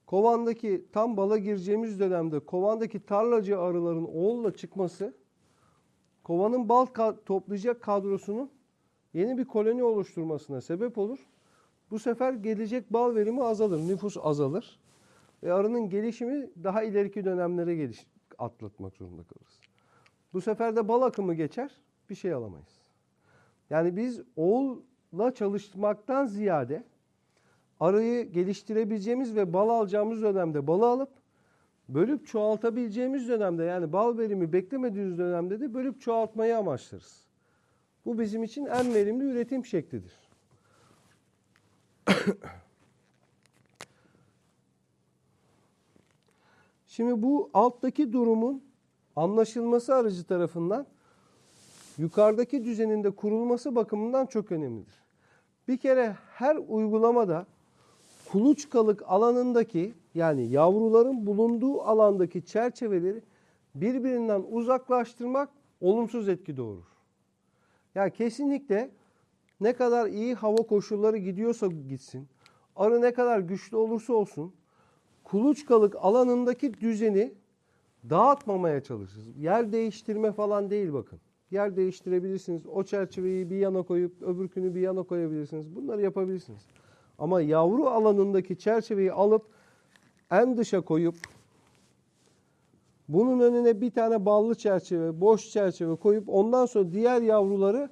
Kovandaki tam bala gireceğimiz dönemde kovandaki tarlacı arıların oğulla çıkması kovanın bal ka- toplayacak kadrosunun yeni bir koloni oluşturmasına sebep olur. Bu sefer gelecek bal verimi azalır, nüfus azalır ve arının gelişimi daha ileriki dönemlere geliş atlatmak zorunda kalırız. Bu sefer de bal akımı geçer, bir şey alamayız. Yani biz oğulla çalışmaktan ziyade arıyı geliştirebileceğimiz ve bal alacağımız dönemde balı alıp bölüp çoğaltabileceğimiz dönemde yani bal verimi beklemediğimiz dönemde de bölüp çoğaltmayı amaçlarız. Bu bizim için en verimli üretim şeklidir. Şimdi bu alttaki durumun anlaşılması aracı tarafından yukarıdaki düzenin de kurulması bakımından çok önemlidir. Bir kere her uygulamada kuluçkalık alanındaki yani yavruların bulunduğu alandaki çerçeveleri birbirinden uzaklaştırmak olumsuz etki doğurur. Yani kesinlikle ne kadar iyi hava koşulları gidiyorsa gitsin, arı ne kadar güçlü olursa olsun kuluçkalık alanındaki düzeni dağıtmamaya çalışırız. Yer değiştirme falan değil bakın. Yer değiştirebilirsiniz. O çerçeveyi bir yana koyup öbürkünü bir yana koyabilirsiniz. Bunları yapabilirsiniz. Ama yavru alanındaki çerçeveyi alıp en dışa koyup bunun önüne bir tane ballı çerçeve, boş çerçeve koyup ondan sonra diğer yavruları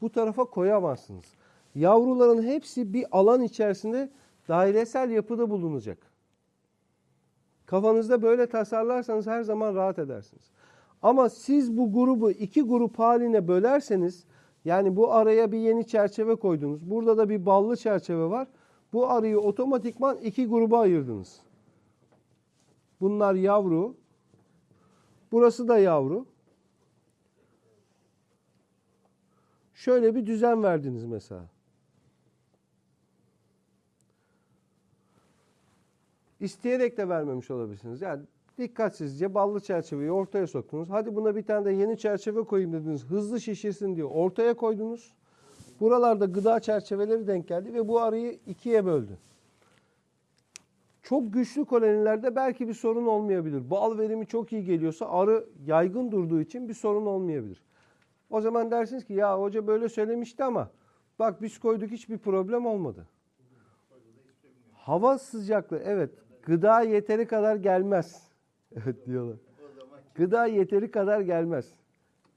bu tarafa koyamazsınız. Yavruların hepsi bir alan içerisinde dairesel yapıda bulunacak. Kafanızda böyle tasarlarsanız her zaman rahat edersiniz. Ama siz bu grubu iki grup haline bölerseniz yani bu araya bir yeni çerçeve koydunuz. Burada da bir ballı çerçeve var. Bu arıyı otomatikman iki gruba ayırdınız. Bunlar yavru. Burası da yavru. Şöyle bir düzen verdiniz mesela. İsteyerek de vermemiş olabilirsiniz. Yani dikkatsizce ballı çerçeveyi ortaya soktunuz. Hadi buna bir tane de yeni çerçeve koyayım dediniz. Hızlı şişirsin diye ortaya koydunuz. Buralarda gıda çerçeveleri denk geldi ve bu arıyı ikiye böldü. Çok güçlü kolonilerde belki bir sorun olmayabilir. Bal verimi çok iyi geliyorsa arı yaygın durduğu için bir sorun olmayabilir. O zaman dersiniz ki ya hoca böyle söylemişti ama bak biz koyduk hiçbir problem olmadı. Hava sıcaklığı evet gıda yeteri kadar gelmez. Evet diyorlar. Gıda yeteri kadar gelmez.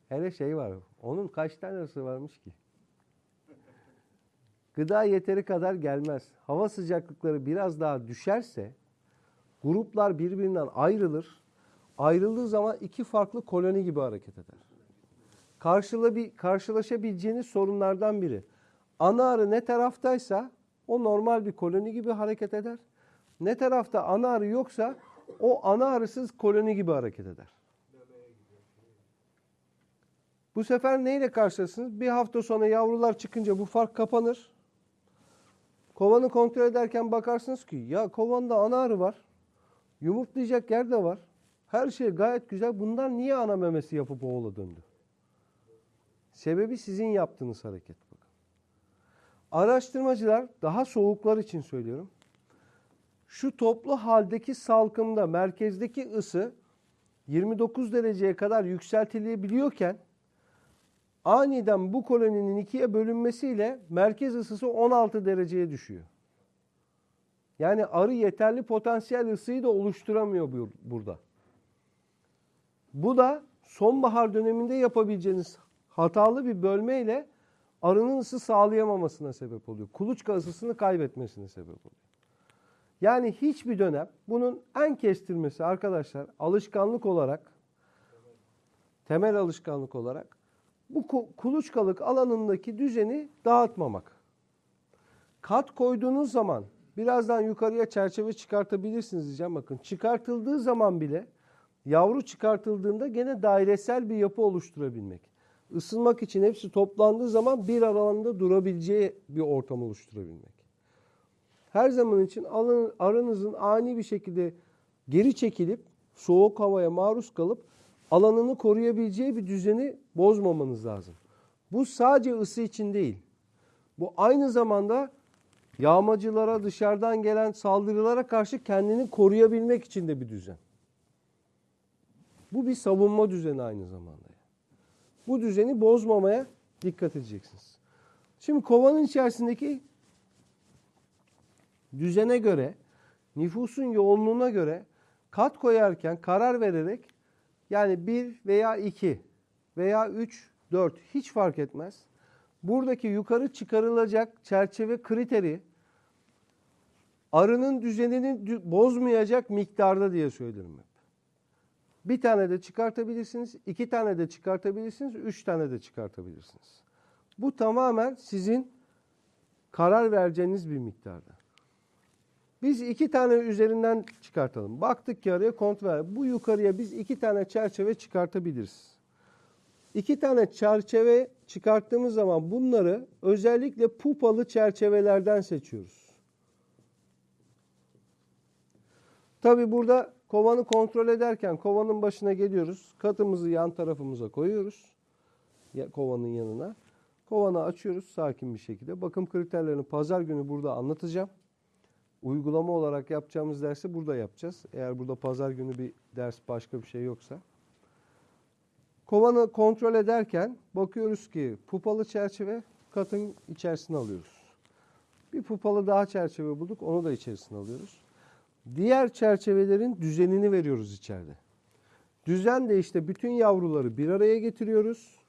Hele şey var. Onun kaç tanesi varmış ki? Gıda yeteri kadar gelmez. Hava sıcaklıkları biraz daha düşerse gruplar birbirinden ayrılır. Ayrıldığı zaman iki farklı koloni gibi hareket eder. Karşıla bir, karşılaşabileceğiniz sorunlardan biri. Ana arı ne taraftaysa o normal bir koloni gibi hareket eder. Ne tarafta ana arı yoksa o ana arısız koloni gibi hareket eder. Bu sefer neyle karşılaşırsınız? Bir hafta sonra yavrular çıkınca bu fark kapanır. Kovanı kontrol ederken bakarsınız ki ya kovanda ana arı var. Yumurtlayacak yer de var. Her şey gayet güzel. Bunlar niye ana memesi yapıp oğula döndü? Sebebi sizin yaptığınız hareket. Bakın. Araştırmacılar daha soğuklar için söylüyorum. Şu toplu haldeki salkımda merkezdeki ısı 29 dereceye kadar yükseltilebiliyorken aniden bu koloninin ikiye bölünmesiyle merkez ısısı 16 dereceye düşüyor. Yani arı yeterli potansiyel ısıyı da oluşturamıyor bu- burada. Bu da sonbahar döneminde yapabileceğiniz hatalı bir bölmeyle arının ısı sağlayamamasına sebep oluyor. Kuluçka ısısını kaybetmesine sebep oluyor. Yani hiçbir dönem bunun en kestirmesi arkadaşlar alışkanlık olarak temel alışkanlık olarak bu ku- kuluçkalık alanındaki düzeni dağıtmamak. Kat koyduğunuz zaman birazdan yukarıya çerçeve çıkartabilirsiniz diyeceğim. Bakın çıkartıldığı zaman bile yavru çıkartıldığında gene dairesel bir yapı oluşturabilmek. Isınmak için hepsi toplandığı zaman bir alanda durabileceği bir ortam oluşturabilmek. Her zaman için arınızın ani bir şekilde geri çekilip soğuk havaya maruz kalıp alanını koruyabileceği bir düzeni bozmamanız lazım. Bu sadece ısı için değil. Bu aynı zamanda yağmacılara, dışarıdan gelen saldırılara karşı kendini koruyabilmek için de bir düzen. Bu bir savunma düzeni aynı zamanda. Bu düzeni bozmamaya dikkat edeceksiniz. Şimdi kovanın içerisindeki düzene göre, nüfusun yoğunluğuna göre kat koyarken karar vererek yani 1 veya 2 veya 3, 4 hiç fark etmez. Buradaki yukarı çıkarılacak çerçeve kriteri arının düzenini dü- bozmayacak miktarda diye söylerim hep. Bir tane de çıkartabilirsiniz, iki tane de çıkartabilirsiniz, üç tane de çıkartabilirsiniz. Bu tamamen sizin karar vereceğiniz bir miktarda. Biz iki tane üzerinden çıkartalım. Baktık ki araya kontrol. Bu yukarıya biz iki tane çerçeve çıkartabiliriz. İki tane çerçeve çıkarttığımız zaman bunları özellikle pupalı çerçevelerden seçiyoruz. Tabi burada kovanı kontrol ederken kovanın başına geliyoruz. Katımızı yan tarafımıza koyuyoruz. Kovanın yanına. Kovanı açıyoruz sakin bir şekilde. Bakım kriterlerini pazar günü burada anlatacağım. Uygulama olarak yapacağımız dersi burada yapacağız. Eğer burada pazar günü bir ders başka bir şey yoksa. Kovanı kontrol ederken bakıyoruz ki pupalı çerçeve katın içerisine alıyoruz. Bir pupalı daha çerçeve bulduk onu da içerisine alıyoruz. Diğer çerçevelerin düzenini veriyoruz içeride. Düzen de işte bütün yavruları bir araya getiriyoruz.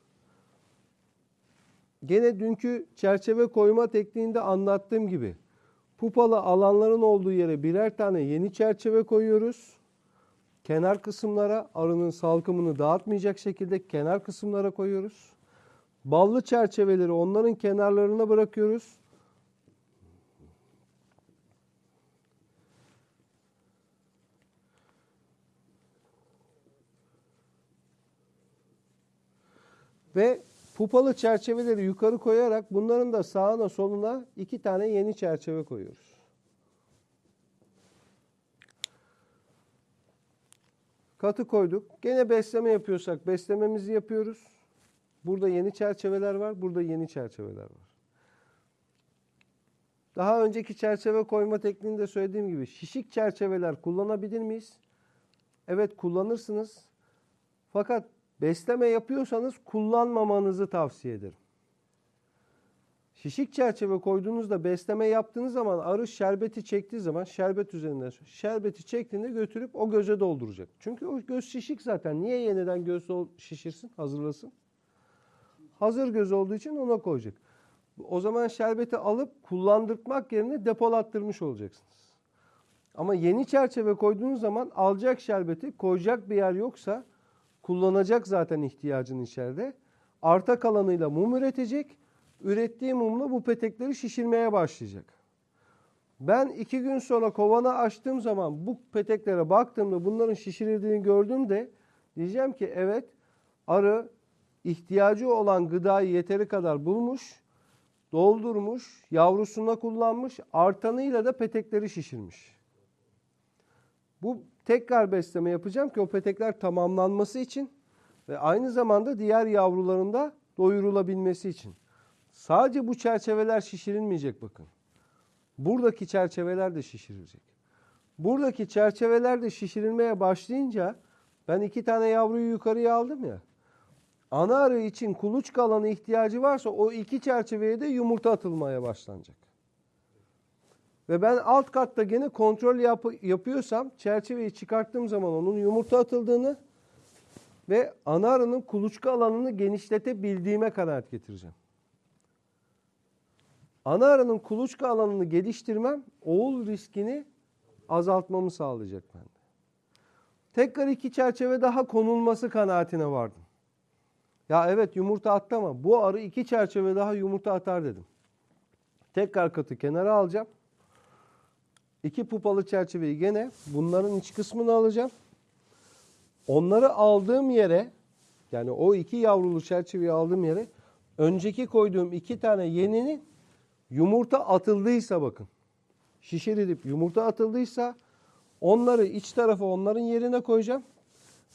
Gene dünkü çerçeve koyma tekniğinde anlattığım gibi pupalı alanların olduğu yere birer tane yeni çerçeve koyuyoruz. Kenar kısımlara arının salkımını dağıtmayacak şekilde kenar kısımlara koyuyoruz. Ballı çerçeveleri onların kenarlarına bırakıyoruz. Ve pupalı çerçeveleri yukarı koyarak bunların da sağına soluna iki tane yeni çerçeve koyuyoruz. Katı koyduk. Gene besleme yapıyorsak beslememizi yapıyoruz. Burada yeni çerçeveler var, burada yeni çerçeveler var. daha önceki çerçeve koyma tekniğinde söylediğim gibi şişik çerçeveler kullanabilir miyiz? Evet kullanırsınız. Fakat besleme yapıyorsanız kullanmamanızı tavsiye ederim. Şişik çerçeve koyduğunuzda besleme yaptığınız zaman arı şerbeti çektiği zaman şerbet üzerinden şerbeti çektiğinde götürüp o göze dolduracak. Çünkü o göz şişik zaten. Niye yeniden göz şişirsin, hazırlasın? Hazır göz olduğu için ona koyacak. O zaman şerbeti alıp kullandırmak yerine depolattırmış olacaksınız. Ama yeni çerçeve koyduğunuz zaman alacak şerbeti koyacak bir yer yoksa kullanacak zaten ihtiyacını içeride. Arta kalanıyla mum üretecek. Ürettiği mumla bu petekleri şişirmeye başlayacak. Ben iki gün sonra kovanı açtığım zaman bu peteklere baktığımda bunların şişirildiğini gördüğümde diyeceğim ki evet arı ihtiyacı olan gıdayı yeteri kadar bulmuş, doldurmuş, yavrusuna kullanmış, artanıyla da petekleri şişirmiş. Bu tekrar besleme yapacağım ki o petekler tamamlanması için ve aynı zamanda diğer yavruların da doyurulabilmesi için. Sadece bu çerçeveler şişirilmeyecek bakın. Buradaki çerçeveler de şişirilecek. Buradaki çerçeveler de şişirilmeye başlayınca ben iki tane yavruyu yukarıya aldım ya. Ana arı için kuluçka alanı ihtiyacı varsa o iki çerçeveye de yumurta atılmaya başlanacak. Ve ben alt katta gene kontrol yap- yapıyorsam çerçeveyi çıkarttığım zaman onun yumurta atıldığını ve ana arının kuluçka alanını genişletebildiğime kanaat getireceğim. Ana arının kuluçka alanını geliştirmem oğul riskini azaltmamı sağlayacak bende. Tekrar iki çerçeve daha konulması kanaatine vardım. Ya evet yumurta attı ama bu arı iki çerçeve daha yumurta atar dedim. Tekrar katı kenara alacağım. İki pupalı çerçeveyi gene bunların iç kısmını alacağım. Onları aldığım yere yani o iki yavrulu çerçeveyi aldığım yere önceki koyduğum iki tane yeninin yumurta atıldıysa bakın. Şişirilip yumurta atıldıysa onları iç tarafa onların yerine koyacağım.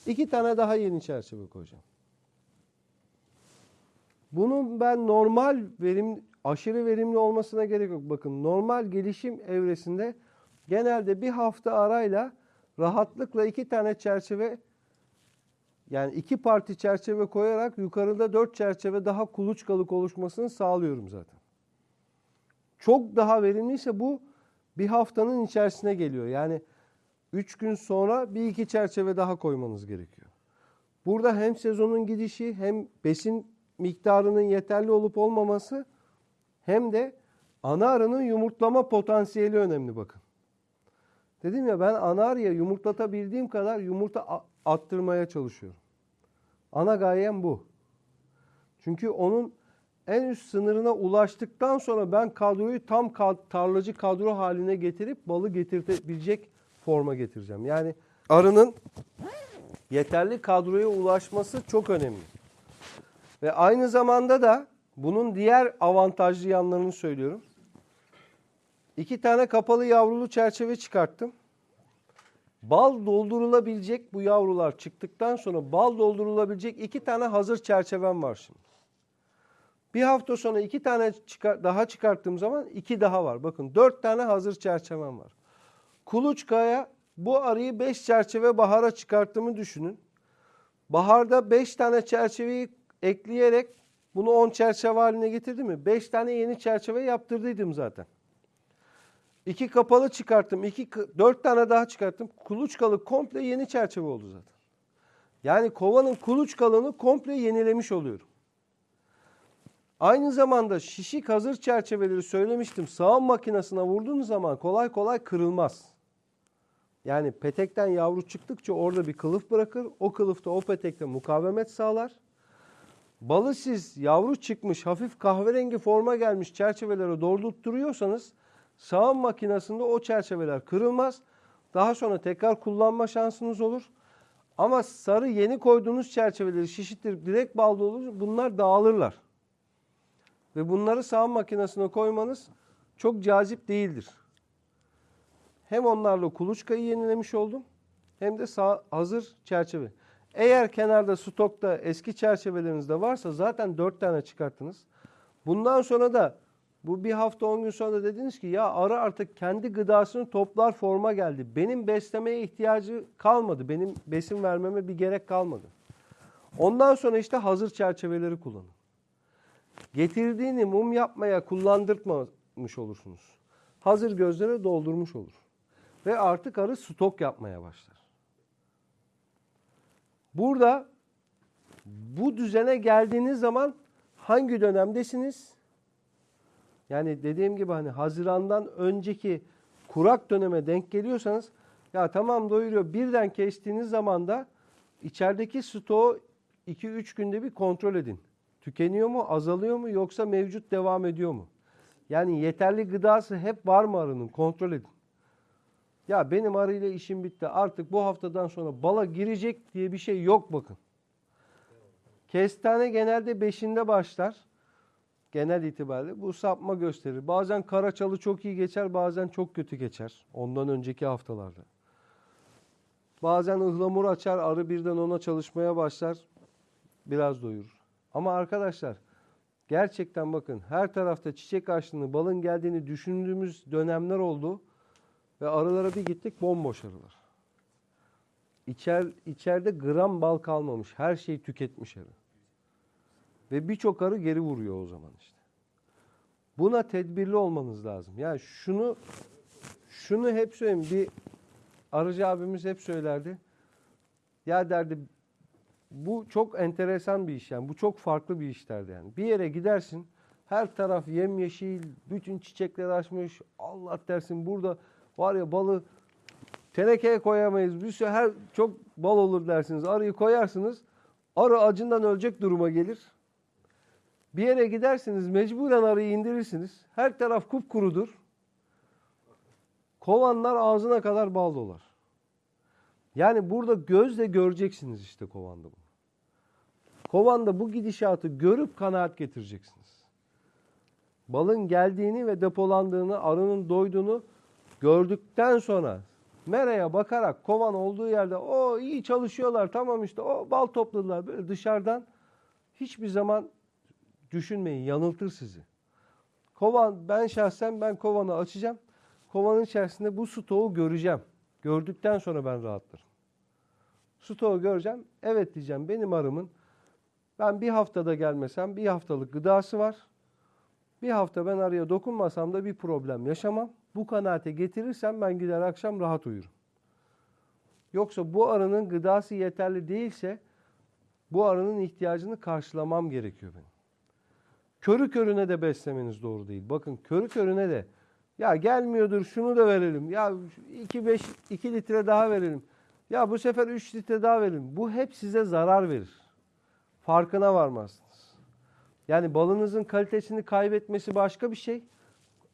İki tane daha yeni çerçeve koyacağım. Bunun ben normal verim aşırı verimli olmasına gerek yok. Bakın normal gelişim evresinde genelde bir hafta arayla rahatlıkla iki tane çerçeve yani iki parti çerçeve koyarak yukarıda dört çerçeve daha kuluçkalık oluşmasını sağlıyorum zaten. Çok daha verimliyse bu bir haftanın içerisine geliyor. Yani üç gün sonra bir iki çerçeve daha koymanız gerekiyor. Burada hem sezonun gidişi hem besin miktarının yeterli olup olmaması hem de ana arının yumurtlama potansiyeli önemli bakın. Dedim ya ben ana arıya yumurtlatabildiğim kadar yumurta attırmaya çalışıyorum. Ana gayem bu. Çünkü onun en üst sınırına ulaştıktan sonra ben kadroyu tam tarlacı kadro haline getirip balı getirtebilecek forma getireceğim. Yani arının yeterli kadroya ulaşması çok önemli. Ve aynı zamanda da bunun diğer avantajlı yanlarını söylüyorum. İki tane kapalı yavrulu çerçeve çıkarttım. Bal doldurulabilecek bu yavrular çıktıktan sonra bal doldurulabilecek iki tane hazır çerçevem var şimdi. Bir hafta sonra iki tane çıkar, daha çıkarttığım zaman iki daha var. Bakın dört tane hazır çerçevem var. Kuluçkaya bu arıyı beş çerçeve bahara çıkarttığımı düşünün. Baharda beş tane çerçeveyi ekleyerek bunu 10 çerçeve haline getirdim mi? 5 tane yeni çerçeve yaptırdıydım zaten. İki kapalı çıkarttım. iki dört tane daha çıkarttım. Kuluçkalı komple yeni çerçeve oldu zaten. Yani kovanın kuluçkalığını komple yenilemiş oluyorum. Aynı zamanda şişik hazır çerçeveleri söylemiştim. Sağım makinesine vurduğunuz zaman kolay kolay kırılmaz. Yani petekten yavru çıktıkça orada bir kılıf bırakır. O kılıfta o petekte mukavemet sağlar. Balı siz yavru çıkmış hafif kahverengi forma gelmiş çerçevelere doldurtturuyorsanız sağım makinesinde o çerçeveler kırılmaz. Daha sonra tekrar kullanma şansınız olur. Ama sarı yeni koyduğunuz çerçeveleri şişittirip direkt balda olur bunlar dağılırlar. Ve bunları sağım makinesine koymanız çok cazip değildir. Hem onlarla kuluçkayı yenilemiş oldum hem de sağ, hazır çerçeve. Eğer kenarda stokta eski çerçeveleriniz de varsa zaten 4 tane çıkarttınız. Bundan sonra da Bu bir hafta 10 gün sonra dediniz ki ya arı artık kendi gıdasını toplar forma geldi. Benim beslemeye ihtiyacı kalmadı. Benim besin vermeme bir gerek kalmadı. Ondan sonra işte hazır çerçeveleri kullanın. Getirdiğini mum yapmaya kullandırtmamış olursunuz. Hazır gözlere doldurmuş olur. Ve artık arı stok yapmaya başlar. Burada bu düzene geldiğiniz zaman hangi dönemdesiniz? Yani dediğim gibi hani Haziran'dan önceki kurak döneme denk geliyorsanız ya tamam doyuruyor. Birden kestiğiniz zaman da içerideki stoğu 2-3 günde bir kontrol edin. Tükeniyor mu, azalıyor mu yoksa mevcut devam ediyor mu? Yani yeterli gıdası hep var mı arının kontrol edin. Ya benim arıyla işim bitti artık bu haftadan sonra bala girecek diye bir şey yok bakın. Kestane genelde 5'inde başlar. Genel itibariyle bu sapma gösterir. Bazen karaçalı çok iyi geçer, bazen çok kötü geçer. Ondan önceki haftalarda. Bazen ıhlamur açar, arı birden ona çalışmaya başlar. Biraz doyurur. Ama arkadaşlar gerçekten bakın her tarafta çiçek açtığını, balın geldiğini düşündüğümüz dönemler oldu. Ve arılara bir gittik bomboş arılar. İçer, içeride gram bal kalmamış. Her şeyi tüketmiş arı. Ve birçok arı geri vuruyor o zaman işte. Buna tedbirli olmanız lazım. Yani şunu şunu hep söyleyeyim. Bir arıcı abimiz hep söylerdi. Ya derdi bu çok enteresan bir iş yani. Bu çok farklı bir iş derdi yani. Bir yere gidersin. Her taraf yemyeşil, bütün çiçekler açmış. Allah dersin burada var ya balı tenekeye koyamayız. Bir sürü her çok bal olur dersiniz. Arıyı koyarsınız. Arı acından ölecek duruma gelir. Bir yere gidersiniz mecburen arıyı indirirsiniz. Her taraf kupkurudur. Kovanlar ağzına kadar bal dolar. Yani burada gözle göreceksiniz işte kovanda bunu. Kovanda bu gidişatı görüp kanaat getireceksiniz. Balın geldiğini ve depolandığını, arının doyduğunu gördükten sonra meraya bakarak kovan olduğu yerde o iyi çalışıyorlar tamam işte o bal topladılar böyle dışarıdan hiçbir zaman düşünmeyin yanıltır sizi. Kovan ben şahsen ben kovanı açacağım. Kovanın içerisinde bu stoğu göreceğim. Gördükten sonra ben rahatlarım. Stoğu göreceğim. Evet diyeceğim benim arımın ben bir haftada gelmesem bir haftalık gıdası var. Bir hafta ben arıya dokunmasam da bir problem yaşamam. Bu kanaate getirirsem ben gider akşam rahat uyurum. Yoksa bu arının gıdası yeterli değilse bu arının ihtiyacını karşılamam gerekiyor benim. Körü körüne de beslemeniz doğru değil. Bakın körü körüne de ya gelmiyordur şunu da verelim. Ya 2 5 2 litre daha verelim. Ya bu sefer 3 litre daha verelim. Bu hep size zarar verir. Farkına varmazsınız. Yani balınızın kalitesini kaybetmesi başka bir şey.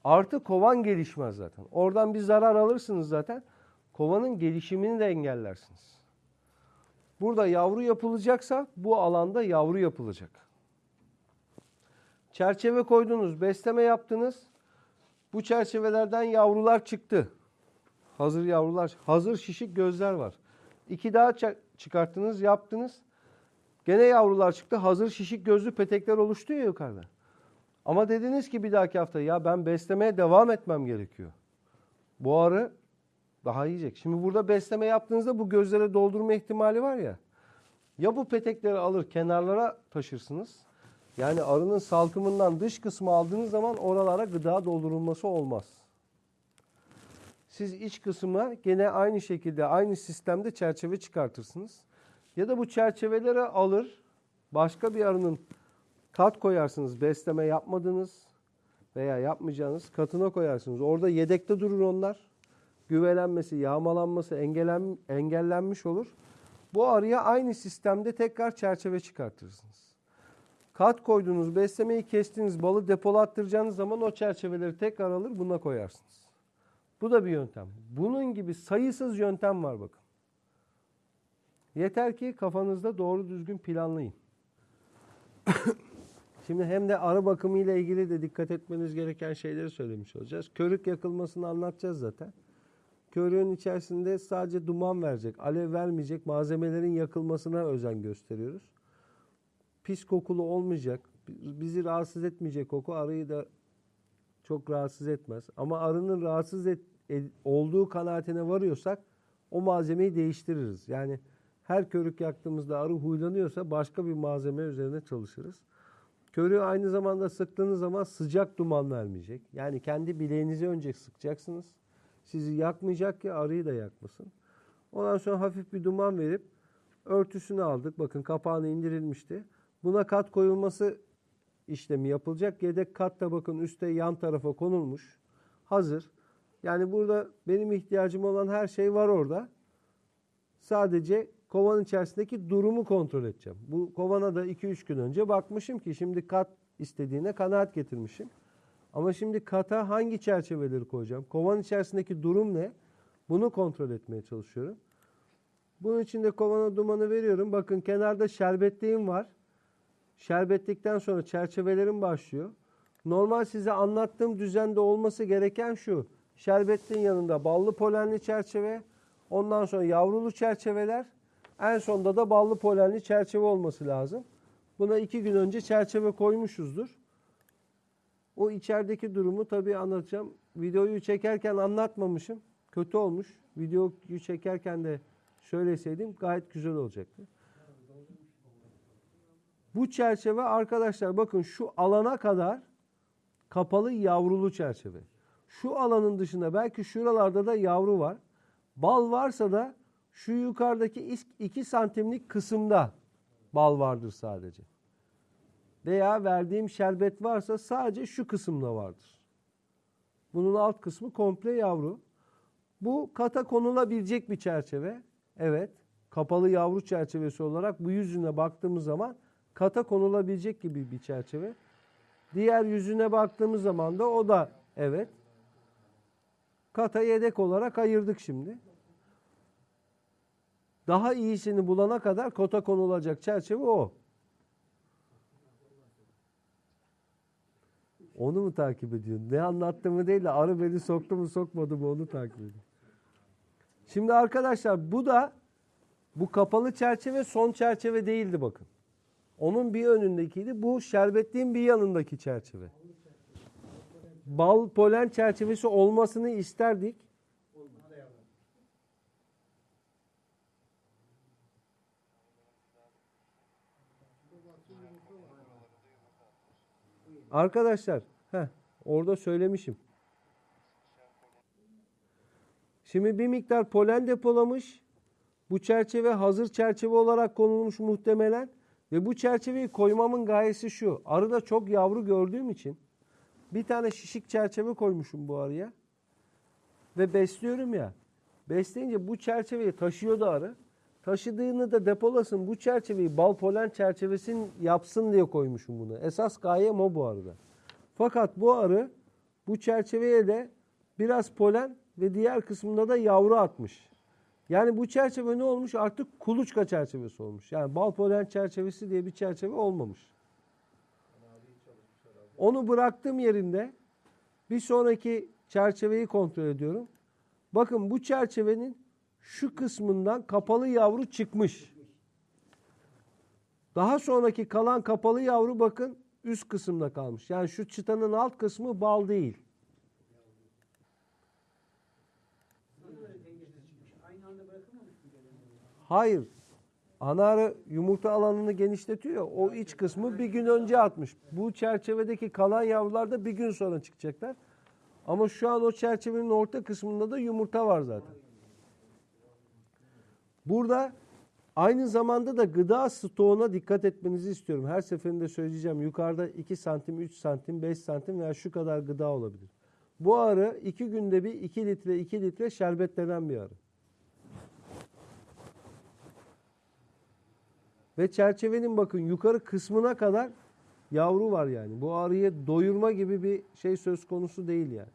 Artı kovan gelişmez zaten. Oradan bir zarar alırsınız zaten. Kovanın gelişimini de engellersiniz. Burada yavru yapılacaksa bu alanda yavru yapılacak. Çerçeve koydunuz, besleme yaptınız. Bu çerçevelerden yavrular çıktı. Hazır yavrular, hazır şişik gözler var. İki daha çı- çıkarttınız, yaptınız. Gene yavrular çıktı. Hazır şişik gözlü petekler oluştu ya yukarıda. Ama dediniz ki bir dahaki hafta ya ben beslemeye devam etmem gerekiyor. Bu arı daha yiyecek. Şimdi burada besleme yaptığınızda bu gözlere doldurma ihtimali var ya. Ya bu petekleri alır kenarlara taşırsınız. Yani arının salkımından dış kısmı aldığınız zaman oralara gıda doldurulması olmaz. Siz iç kısma gene aynı şekilde aynı sistemde çerçeve çıkartırsınız. Ya da bu çerçeveleri alır başka bir arının kat koyarsınız besleme yapmadınız veya yapmayacağınız katına koyarsınız. Orada yedekte durur onlar. Güvelenmesi, yağmalanması engellen, engellenmiş olur. Bu arıya aynı sistemde tekrar çerçeve çıkartırsınız. Kat koyduğunuz, beslemeyi kestiğiniz balı depolattıracağınız zaman o çerçeveleri tekrar alır buna koyarsınız. Bu da bir yöntem. Bunun gibi sayısız yöntem var bakın. Yeter ki kafanızda doğru düzgün planlayın. Şimdi hem de arı bakımı ile ilgili de dikkat etmeniz gereken şeyleri söylemiş olacağız. Körük yakılmasını anlatacağız zaten. Körüğün içerisinde sadece duman verecek, alev vermeyecek malzemelerin yakılmasına özen gösteriyoruz. Pis kokulu olmayacak, bizi rahatsız etmeyecek koku arıyı da Çok rahatsız etmez. Ama arının rahatsız et, ed- olduğu kanaatine varıyorsak o malzemeyi değiştiririz. Yani her körük yaktığımızda arı huylanıyorsa başka bir malzeme üzerine çalışırız. Körüğü aynı zamanda sıktığınız zaman sıcak duman vermeyecek. Yani kendi bileğinizi önce sıkacaksınız. Sizi yakmayacak ki arıyı da yakmasın. Ondan sonra hafif bir duman verip örtüsünü aldık. Bakın kapağını indirilmişti. Buna kat koyulması işlemi yapılacak. Yedek kat da bakın üstte yan tarafa konulmuş. Hazır. Yani burada benim ihtiyacım olan her şey var orada. Sadece kovanın içerisindeki durumu kontrol edeceğim. Bu kovana da 2-3 gün önce bakmışım ki şimdi kat istediğine kanaat getirmişim. Ama şimdi kata hangi çerçeveleri koyacağım? Kovanın içerisindeki durum ne? Bunu kontrol etmeye çalışıyorum. Bunun için de kovana dumanı veriyorum. Bakın kenarda şerbetliğim var. Şerbetlikten sonra çerçevelerim başlıyor. Normal size anlattığım düzende olması gereken şu. Şerbetliğin yanında ballı polenli çerçeve, ondan sonra yavrulu çerçeveler, en sonda da ballı polenli çerçeve olması lazım. Buna iki gün önce çerçeve koymuşuzdur. O içerideki durumu tabii anlatacağım. Videoyu çekerken anlatmamışım. Kötü olmuş. Videoyu çekerken de söyleseydim gayet güzel olacaktı. Bu çerçeve arkadaşlar bakın şu alana kadar kapalı yavrulu çerçeve. Şu alanın dışında belki şuralarda da yavru var. Bal varsa da şu yukarıdaki 2 santimlik kısımda bal vardır sadece. Veya verdiğim şerbet varsa sadece şu kısımda vardır. Bunun alt kısmı komple yavru. Bu kata konulabilecek bir çerçeve. Evet. Kapalı yavru çerçevesi olarak bu yüzüne baktığımız zaman kata konulabilecek gibi bir çerçeve. Diğer yüzüne baktığımız zaman da o da evet. Kata yedek olarak ayırdık şimdi. Daha iyisini bulana kadar kota konulacak çerçeve o. Onu mu takip ediyorsun? Ne anlattığımı değil de arı beni soktu mu sokmadı mı onu takip ediyorum. Şimdi arkadaşlar bu da bu kapalı çerçeve son çerçeve değildi bakın. Onun bir önündekiydi. Bu şerbetliğin bir yanındaki çerçeve. Bal polen çerçevesi olmasını isterdik. Arkadaşlar, heh, orada söylemişim. Şimdi bir miktar polen depolamış. Bu çerçeve hazır çerçeve olarak konulmuş muhtemelen. Ve bu çerçeveyi koymamın gayesi şu. Arıda çok yavru gördüğüm için bir tane şişik çerçeve koymuşum bu arıya. Ve besliyorum ya. Besleyince bu çerçeveyi taşıyordu arı. Taşıdığını da depolasın bu çerçeveyi bal polen çerçevesin yapsın diye koymuşum bunu. Esas gayem o bu arıda. Fakat bu arı bu çerçeveye de biraz polen ve diğer kısmında da yavru atmış. Yani bu çerçeve ne olmuş? Artık kuluçka çerçevesi olmuş. Yani bal polen çerçevesi diye bir çerçeve olmamış. Onu bıraktığım yerinde bir sonraki çerçeveyi kontrol ediyorum. Bakın bu çerçevenin şu kısmından kapalı yavru çıkmış. Daha sonraki kalan kapalı yavru bakın üst kısımda kalmış. Yani şu çıtanın alt kısmı bal değil. Hayır. Ana arı yumurta alanını genişletiyor. O iç kısmı bir gün önce atmış. Bu çerçevedeki kalan yavrular da bir gün sonra çıkacaklar. Ama şu an o çerçevenin orta kısmında da yumurta var zaten. Burada aynı zamanda da gıda stoğuna dikkat etmenizi istiyorum. Her seferinde söyleyeceğim. Yukarıda 2 santim, 3 santim, 5 santim veya şu kadar gıda olabilir. Bu arı 2 günde bir 2 litre, 2 litre şerbetlenen bir arı. Ve çerçevenin bakın yukarı kısmına kadar yavru var yani. Bu arıyı doyurma gibi bir şey söz konusu değil yani.